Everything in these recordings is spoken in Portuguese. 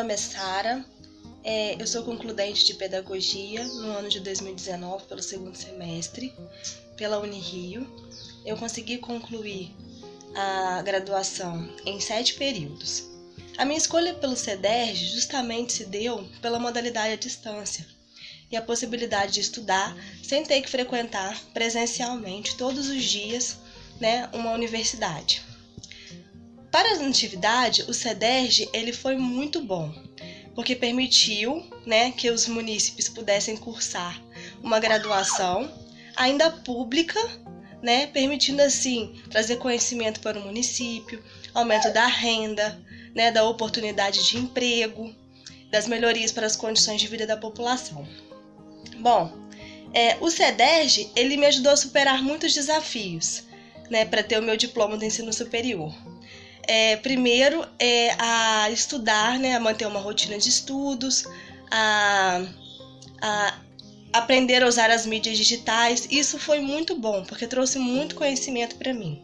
nome é Sara, é, eu sou concludente de Pedagogia no ano de 2019, pelo segundo semestre, pela Unirio. Eu consegui concluir a graduação em sete períodos. A minha escolha pelo CEDERJ justamente se deu pela modalidade à distância e a possibilidade de estudar sem ter que frequentar presencialmente todos os dias né, uma universidade. Para a atividade, o CEDERJ ele foi muito bom, porque permitiu né, que os munícipes pudessem cursar uma graduação ainda pública, né, permitindo assim trazer conhecimento para o município, aumento da renda, né, da oportunidade de emprego, das melhorias para as condições de vida da população. Bom, é, o CEDERJ ele me ajudou a superar muitos desafios, né, para ter o meu diploma do ensino superior é, primeiro é a estudar, né, a manter uma rotina de estudos, a, a aprender a usar as mídias digitais. Isso foi muito bom, porque trouxe muito conhecimento para mim.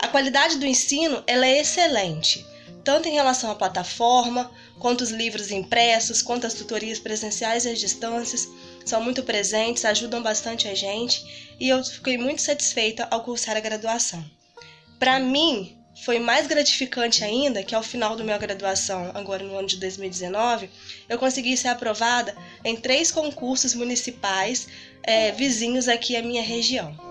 A qualidade do ensino ela é excelente, tanto em relação à plataforma, quanto os livros impressos, quanto as tutorias presenciais e as distâncias, são muito presentes, ajudam bastante a gente e eu fiquei muito satisfeita ao cursar a graduação. Para mim, foi mais gratificante ainda que ao final da minha graduação, agora no ano de 2019, eu consegui ser aprovada em três concursos municipais é, vizinhos aqui à minha região.